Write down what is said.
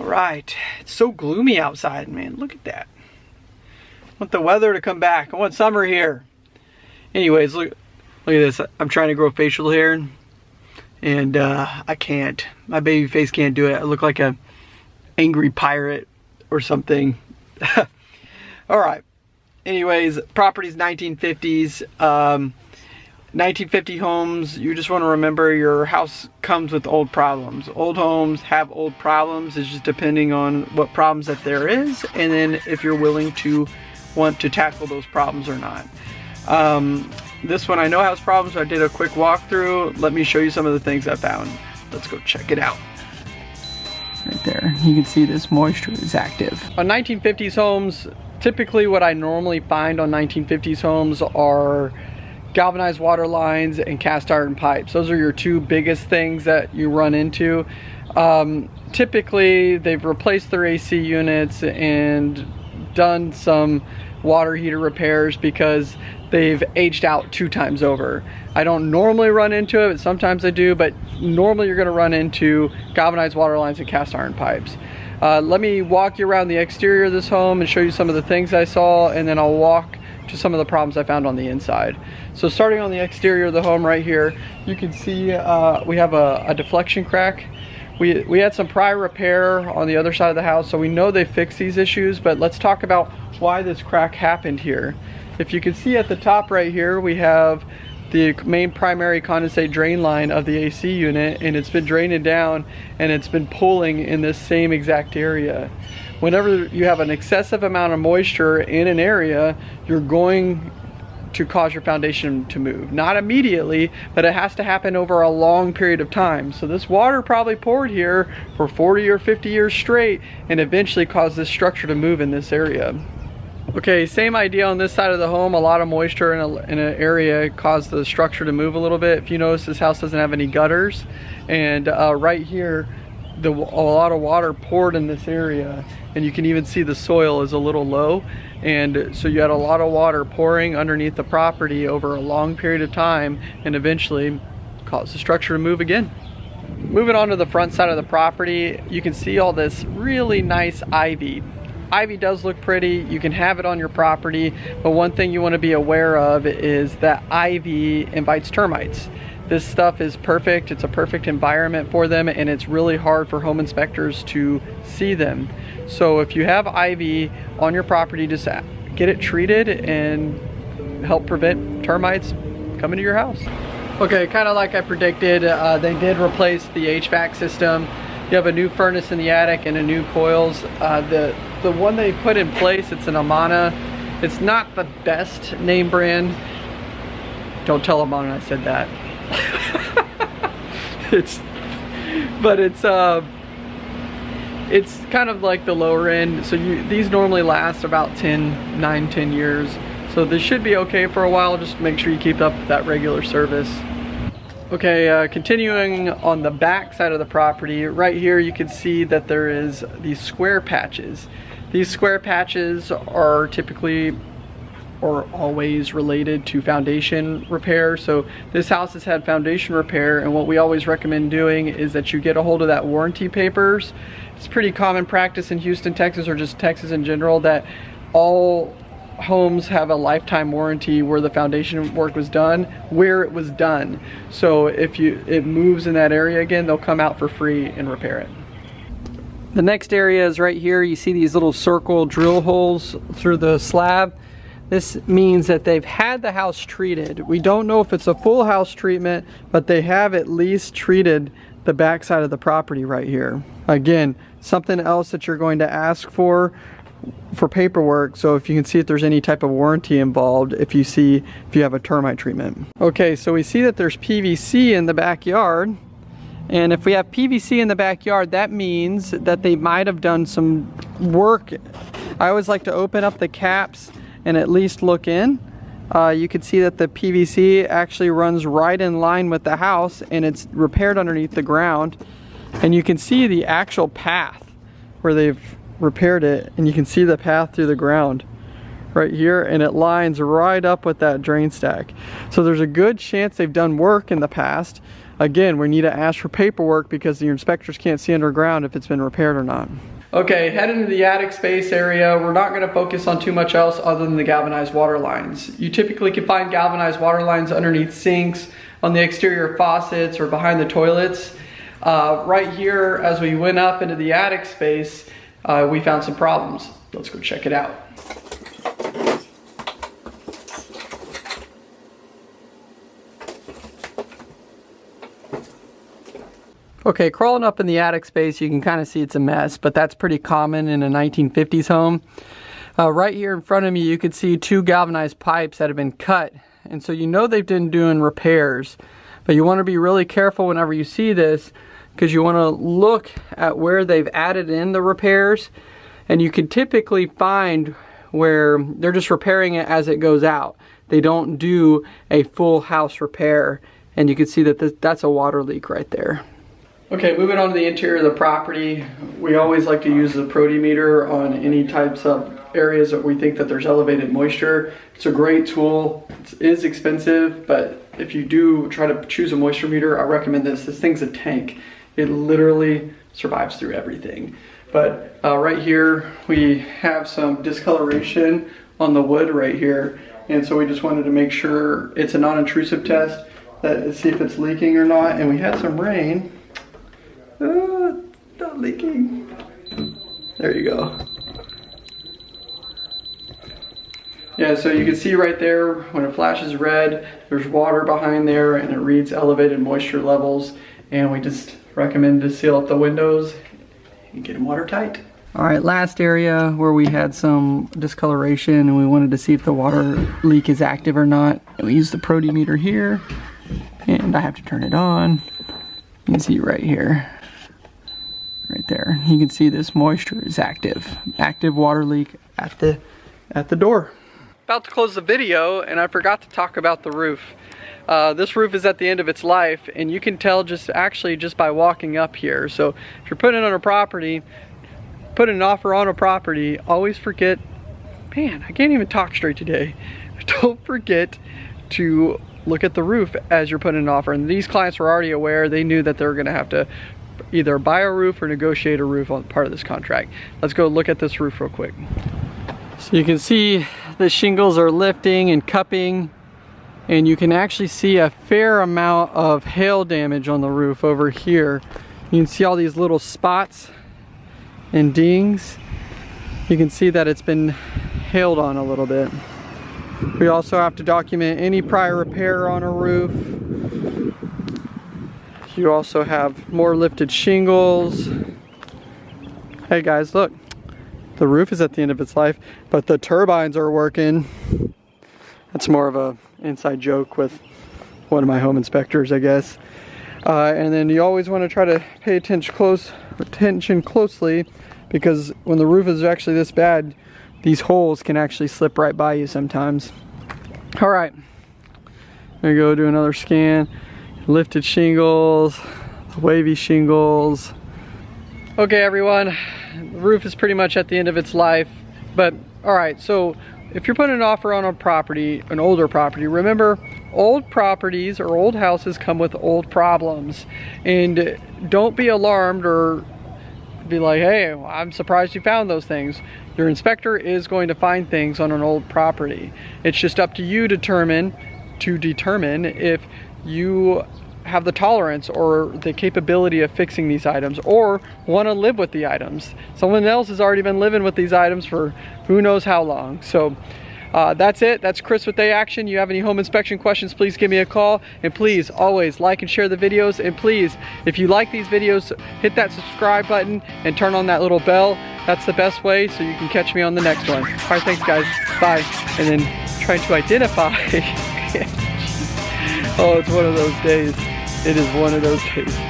All right, it's so gloomy outside, man. Look at that. I want the weather to come back. I want summer here. Anyways, look, look at this. I'm trying to grow facial hair and uh, I can't. My baby face can't do it. I look like a angry pirate or something. All right. Anyways, properties 1950s. Um, 1950 homes, you just want to remember your house comes with old problems. Old homes have old problems. It's just depending on what problems that there is and then if you're willing to want to tackle those problems or not. Um, this one I know has problems. So I did a quick walkthrough. Let me show you some of the things I found. Let's go check it out. Right there, you can see this moisture is active. On 1950s homes, typically what I normally find on 1950s homes are galvanized water lines and cast iron pipes. Those are your two biggest things that you run into. Um, typically, they've replaced their AC units and done some water heater repairs because they've aged out two times over. I don't normally run into it, but sometimes I do, but normally you're gonna run into galvanized water lines and cast iron pipes. Uh, let me walk you around the exterior of this home and show you some of the things I saw, and then I'll walk to some of the problems I found on the inside. So starting on the exterior of the home right here, you can see uh, we have a, a, deflection crack. We, we had some prior repair on the other side of the house, so we know they fixed these issues, but let's talk about why this crack happened here. If you can see at the top right here, we have the main primary condensate drain line of the AC unit and it's been draining down and it's been pulling in this same exact area. Whenever you have an excessive amount of moisture in an area, you're going to cause your foundation to move. Not immediately, but it has to happen over a long period of time. So this water probably poured here for 40 or 50 years straight and eventually caused this structure to move in this area. Okay, same idea on this side of the home. A lot of moisture in, a, in an area caused the structure to move a little bit. If you notice, this house doesn't have any gutters. And uh, right here, the, a lot of water poured in this area. And you can even see the soil is a little low. And so you had a lot of water pouring underneath the property over a long period of time and eventually caused the structure to move again. Moving on to the front side of the property, you can see all this really nice ivy ivy does look pretty. You can have it on your property, but one thing you want to be aware of is that ivy invites termites. This stuff is perfect. It's a perfect environment for them and it's really hard for home inspectors to see them. So if you have ivy on your property, just get it treated and help prevent termites coming to your house. Okay, kind of like I predicted, uh, they did replace the HVAC system. You have a new furnace in the attic and a new coils. Uh, the the one they put in place, it's an Amana. It's not the best name brand. Don't tell Amana I said that. it's, but it's, uh, it's kind of like the lower end. So you, these normally last about 10, 9, 10 years. So this should be okay for a while. Just make sure you keep up that regular service. Okay, uh, continuing on the back side of the property, right here you can see that there is these square patches. These square patches are typically or always related to foundation repair. So this house has had foundation repair and what we always recommend doing is that you get a hold of that warranty papers. It's pretty common practice in Houston, Texas or just Texas in general that all homes have a lifetime warranty where the foundation work was done, where it was done. So if you it moves in that area again, they'll come out for free and repair it. The next area is right here. You see these little circle drill holes through the slab. This means that they've had the house treated. We don't know if it's a full house treatment, but they have at least treated the backside of the property right here. Again, something else that you're going to ask for for paperwork so if you can see if there's any type of warranty involved if you see if you have a termite treatment. Okay, so we see that there's PVC in the backyard and if we have PVC in the backyard, that means that they might have done some work. I always like to open up the caps and at least look in. Uh, you can see that the PVC actually runs right in line with the house and it's repaired underneath the ground. And you can see the actual path where they've repaired it and you can see the path through the ground right here and it lines right up with that drain stack. So there's a good chance they've done work in the past again, we need to ask for paperwork because the inspectors can't see underground if it's been repaired or not. Okay, head into the attic space area. We're not gonna focus on too much else other than the galvanized water lines. You typically can find galvanized water lines underneath sinks, on the exterior faucets, or behind the toilets. Uh, right here, as we went up into the attic space, uh, we found some problems. Let's go check it out. Okay, crawling up in the attic space, you can kind of see it's a mess, but that's pretty common in a 1950s home. Uh, right here in front of me, you can see two galvanized pipes that have been cut. And so you know they've been doing repairs, but you want to be really careful whenever you see this because you want to look at where they've added in the repairs. And you can typically find where they're just repairing it as it goes out. They don't do a full house repair. And you can see that this, that's a water leak right there. Okay, moving on to the interior of the property, we always like to use the protimeter on any types of areas that we think that there's elevated moisture. It's a great tool. It is expensive, but if you do try to choose a moisture meter, I recommend this. This thing's a tank. It literally survives through everything. But uh, right here, we have some discoloration on the wood right here. And so we just wanted to make sure it's a non-intrusive test, that see if it's leaking or not. And we had some rain, uh, not leaking. There you go. Yeah, so you can see right there when it flashes red, there's water behind there and it reads elevated moisture levels. And we just recommend to seal up the windows and get them watertight. All right, last area where we had some discoloration and we wanted to see if the water leak is active or not. We use the protimeter here and I have to turn it on. You can see right here right there. You can see this moisture is active. Active water leak at the at the door. About to close the video and I forgot to talk about the roof. Uh, this roof is at the end of its life and you can tell just actually just by walking up here. So if you're putting on a property, put an offer on a property, always forget, man, I can't even talk straight today. Don't forget to look at the roof as you're putting an offer. And these clients were already aware, they knew that they were gonna have to either buy a roof or negotiate a roof on part of this contract. Let's go look at this roof real quick. So you can see the shingles are lifting and cupping and you can actually see a fair amount of hail damage on the roof over here. You can see all these little spots and dings. You can see that it's been hailed on a little bit. We also have to document any prior repair on a roof, you also have more lifted shingles. Hey guys, look. The roof is at the end of its life, but the turbines are working. That's more of a inside joke with one of my home inspectors, I guess. Uh, and then you always want to try to pay attention close attention closely because when the roof is actually this bad, these holes can actually slip right by you sometimes. All right, there you go, do another scan lifted shingles, wavy shingles. Okay everyone, the roof is pretty much at the end of its life, but all right, so if you're putting an offer on a property, an older property, remember old properties or old houses come with old problems and don't be alarmed or be like, hey, I'm surprised you found those things. Your inspector is going to find things on an old property. It's just up to you determine to determine if you have the tolerance or the capability of fixing these items or want to live with the items. Someone else has already been living with these items for who knows how long. So uh, that's it. That's Chris with A Action. You have any home inspection questions, please give me a call. And please, always like and share the videos. And please, if you like these videos, hit that subscribe button and turn on that little bell. That's the best way so you can catch me on the next one. All right, thanks guys. Bye. And then trying to identify Oh, it's one of those days. It is one of those days.